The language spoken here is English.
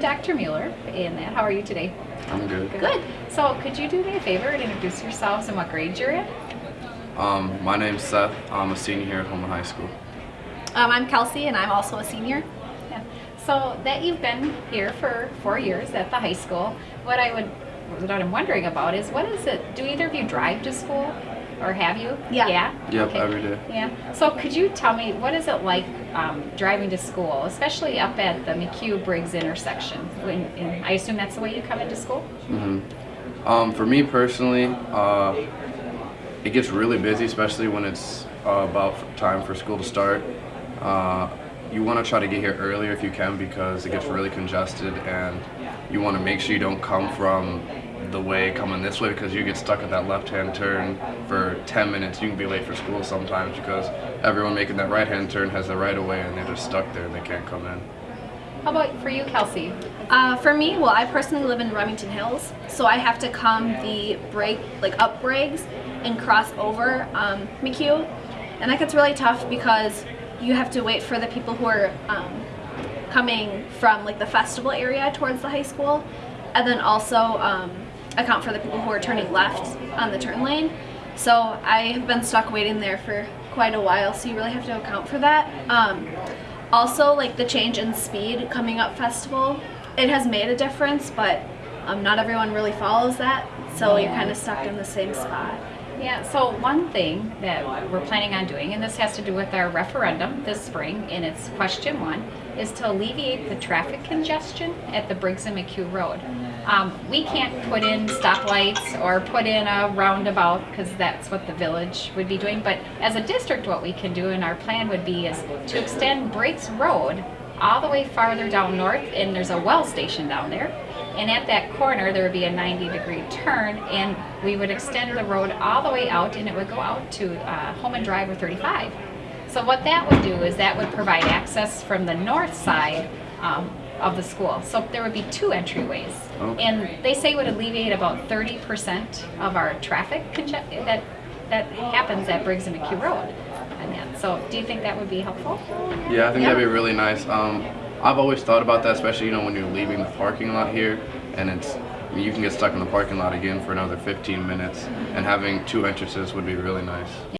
Dr. Mueller in that. How are you today? I'm good. Good. So could you do me a favor and introduce yourselves and what grade you're in? Um, my name's Seth. I'm a senior here at Holman High School. Um, I'm Kelsey and I'm also a senior. Yeah. So that you've been here for four years at the high school, what I would, what I'm wondering about is what is it, do either of you drive to school? Or have you? Yeah. Yeah? Yep, every day. Yeah. So could you tell me, what is it like um, driving to school, especially up at the McHugh-Briggs intersection? When, in, I assume that's the way you come into school? hmm Um, for me personally, uh, it gets really busy, especially when it's uh, about time for school to start. Uh, you want to try to get here earlier if you can because it gets really congested and you want to make sure you don't come from the way coming this way because you get stuck at that left-hand turn for 10 minutes. You can be late for school sometimes because everyone making that right-hand turn has the right of way and they're just stuck there and they can't come in. How about for you, Kelsey? Uh, for me, well, I personally live in Remington Hills, so I have to come the break, like up Briggs and cross over um, McHugh. And that gets really tough because you have to wait for the people who are um, coming from like the festival area towards the high school and then also um, account for the people who are turning left on the turn lane. So I have been stuck waiting there for quite a while, so you really have to account for that. Um, also, like the change in speed coming up festival, it has made a difference, but um, not everyone really follows that, so you're kind of stuck in the same spot. Yeah, so one thing that we're planning on doing, and this has to do with our referendum this spring, and it's question one, is to alleviate the traffic congestion at the Briggs and McHugh Road. Um, we can't put in stoplights or put in a roundabout because that's what the village would be doing. But as a district, what we can do and our plan would be is to extend Briggs Road all the way farther down north, and there's a well station down there. And at that corner, there would be a 90 degree turn, and we would extend the road all the way out, and it would go out to uh, Holman Drive or 35. So what that would do is that would provide access from the north side um, of the school. So there would be two entryways. Okay. And they say would alleviate about 30% of our traffic conge- that, that happens at Briggs and McHugh Road. And that. So do you think that would be helpful? Yeah, I think Yeah. that'd be really nice. Um, I've always thought about that, especially you know when you're leaving the parking lot here, and it's you can get stuck in the parking lot again for another 15 minutes, and having two entrances would be really nice.